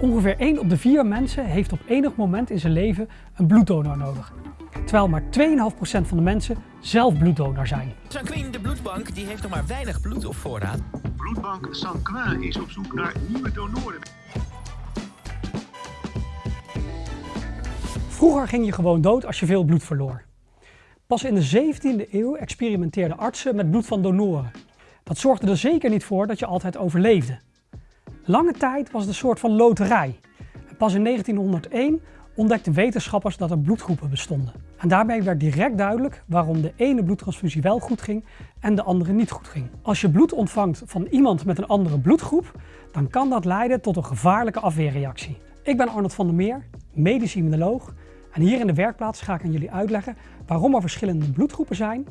Ongeveer 1 op de 4 mensen heeft op enig moment in zijn leven een bloeddonor nodig. Terwijl maar 2,5% van de mensen zelf bloeddonor zijn. Sanquin, de bloedbank, die heeft nog maar weinig bloed op voorraad. Bloedbank Sanquin is op zoek naar nieuwe donoren. Vroeger ging je gewoon dood als je veel bloed verloor. Pas in de 17e eeuw experimenteerden artsen met bloed van donoren. Dat zorgde er zeker niet voor dat je altijd overleefde. Lange tijd was het een soort van loterij. Pas in 1901 ontdekten wetenschappers dat er bloedgroepen bestonden. En daarbij werd direct duidelijk waarom de ene bloedtransfusie wel goed ging en de andere niet goed ging. Als je bloed ontvangt van iemand met een andere bloedgroep, dan kan dat leiden tot een gevaarlijke afweerreactie. Ik ben Arnold van der Meer, medisch immunoloog en hier in de werkplaats ga ik aan jullie uitleggen waarom er verschillende bloedgroepen zijn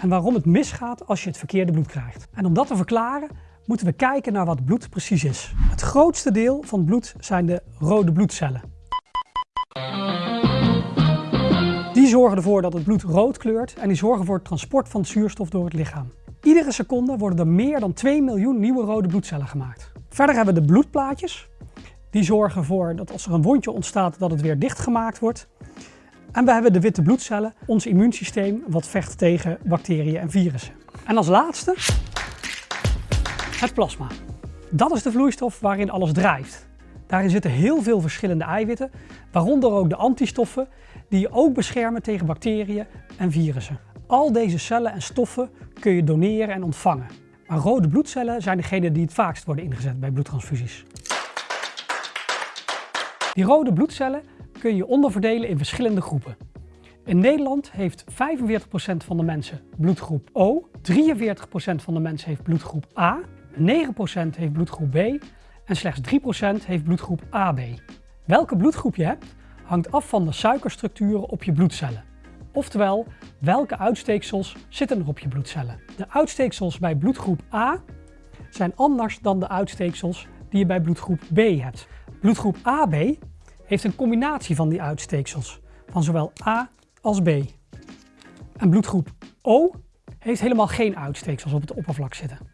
en waarom het misgaat als je het verkeerde bloed krijgt. En om dat te verklaren moeten we kijken naar wat bloed precies is. Het grootste deel van bloed zijn de rode bloedcellen. Die zorgen ervoor dat het bloed rood kleurt en die zorgen voor het transport van zuurstof door het lichaam. Iedere seconde worden er meer dan 2 miljoen nieuwe rode bloedcellen gemaakt. Verder hebben we de bloedplaatjes. Die zorgen ervoor dat als er een wondje ontstaat dat het weer dichtgemaakt wordt. En we hebben de witte bloedcellen, ons immuunsysteem wat vecht tegen bacteriën en virussen. En als laatste het plasma. Dat is de vloeistof waarin alles drijft. Daarin zitten heel veel verschillende eiwitten, waaronder ook de antistoffen die je ook beschermen tegen bacteriën en virussen. Al deze cellen en stoffen kun je doneren en ontvangen. Maar rode bloedcellen zijn degene die het vaakst worden ingezet bij bloedtransfusies. Die rode bloedcellen kun je onderverdelen in verschillende groepen. In Nederland heeft 45% van de mensen bloedgroep O, 43% van de mensen heeft bloedgroep A, 9% heeft bloedgroep B en slechts 3% heeft bloedgroep AB. Welke bloedgroep je hebt hangt af van de suikerstructuren op je bloedcellen. Oftewel, welke uitsteeksels zitten er op je bloedcellen. De uitsteeksels bij bloedgroep A zijn anders dan de uitsteeksels die je bij bloedgroep B hebt. Bloedgroep AB heeft een combinatie van die uitsteeksels, van zowel A als B. En bloedgroep O heeft helemaal geen uitsteeksels op het oppervlak zitten.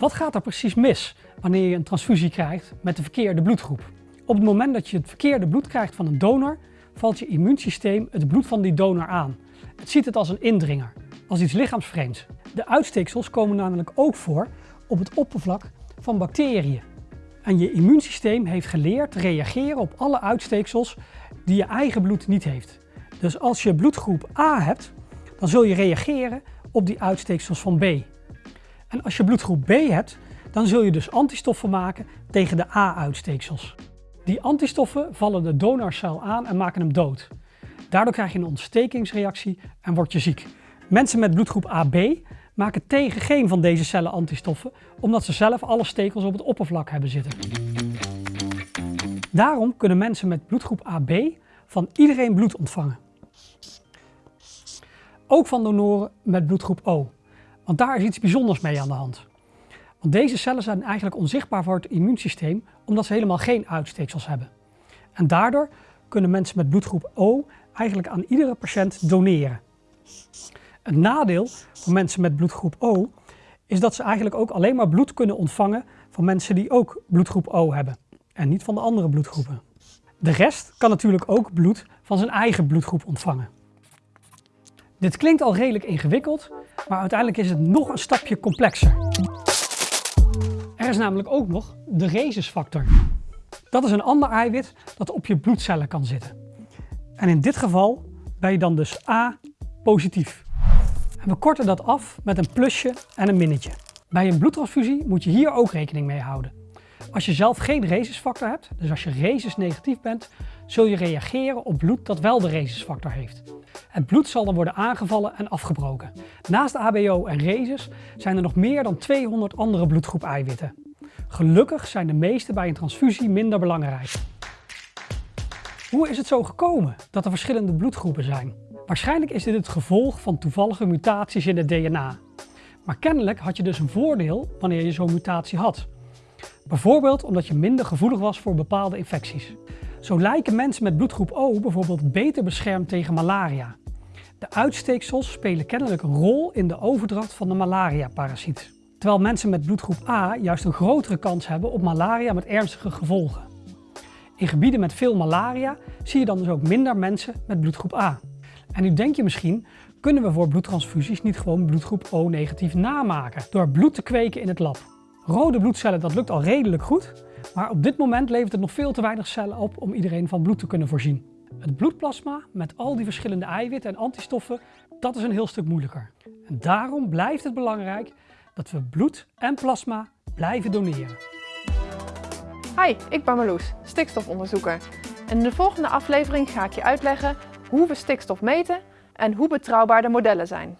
Wat gaat er precies mis wanneer je een transfusie krijgt met de verkeerde bloedgroep? Op het moment dat je het verkeerde bloed krijgt van een donor, valt je immuunsysteem het bloed van die donor aan. Het ziet het als een indringer, als iets lichaamsvreemds. De uitsteeksels komen namelijk ook voor op het oppervlak van bacteriën. En je immuunsysteem heeft geleerd te reageren op alle uitsteeksels die je eigen bloed niet heeft. Dus als je bloedgroep A hebt, dan zul je reageren op die uitsteeksels van B. En als je bloedgroep B hebt, dan zul je dus antistoffen maken tegen de A-uitsteeksels. Die antistoffen vallen de donorcel aan en maken hem dood. Daardoor krijg je een ontstekingsreactie en word je ziek. Mensen met bloedgroep AB maken tegen geen van deze cellen antistoffen, omdat ze zelf alle stekels op het oppervlak hebben zitten. Daarom kunnen mensen met bloedgroep AB van iedereen bloed ontvangen. Ook van donoren met bloedgroep O, want daar is iets bijzonders mee aan de hand. Want deze cellen zijn eigenlijk onzichtbaar voor het immuunsysteem omdat ze helemaal geen uitsteeksels hebben. En daardoor kunnen mensen met bloedgroep O eigenlijk aan iedere patiënt doneren. Het nadeel van mensen met bloedgroep O is dat ze eigenlijk ook alleen maar bloed kunnen ontvangen van mensen die ook bloedgroep O hebben en niet van de andere bloedgroepen. De rest kan natuurlijk ook bloed van zijn eigen bloedgroep ontvangen. Dit klinkt al redelijk ingewikkeld, maar uiteindelijk is het nog een stapje complexer. Er is namelijk ook nog de rhesisfactor. Dat is een ander eiwit dat op je bloedcellen kan zitten. En in dit geval ben je dan dus A positief. En we korten dat af met een plusje en een minnetje. Bij een bloedtransfusie moet je hier ook rekening mee houden. Als je zelf geen rhesisfactor hebt, dus als je rhesus negatief bent, zul je reageren op bloed dat wel de rhesisfactor heeft. Het bloed zal dan worden aangevallen en afgebroken. Naast ABO en rhesus zijn er nog meer dan 200 andere bloedgroep eiwitten. Gelukkig zijn de meeste bij een transfusie minder belangrijk. Hoe is het zo gekomen dat er verschillende bloedgroepen zijn? Waarschijnlijk is dit het gevolg van toevallige mutaties in het DNA. Maar kennelijk had je dus een voordeel wanneer je zo'n mutatie had. Bijvoorbeeld omdat je minder gevoelig was voor bepaalde infecties. Zo lijken mensen met bloedgroep O bijvoorbeeld beter beschermd tegen malaria. De uitsteeksels spelen kennelijk een rol in de overdracht van de malaria-parasiet. Terwijl mensen met bloedgroep A juist een grotere kans hebben op malaria met ernstige gevolgen. In gebieden met veel malaria zie je dan dus ook minder mensen met bloedgroep A. En nu denk je misschien, kunnen we voor bloedtransfusies niet gewoon bloedgroep O negatief namaken door bloed te kweken in het lab? Rode bloedcellen, dat lukt al redelijk goed, maar op dit moment levert het nog veel te weinig cellen op om iedereen van bloed te kunnen voorzien. Het bloedplasma met al die verschillende eiwitten en antistoffen, dat is een heel stuk moeilijker. En daarom blijft het belangrijk dat we bloed en plasma blijven doneren. Hi, ik ben Marloes, stikstofonderzoeker. En in de volgende aflevering ga ik je uitleggen hoe we stikstof meten en hoe betrouwbaar de modellen zijn.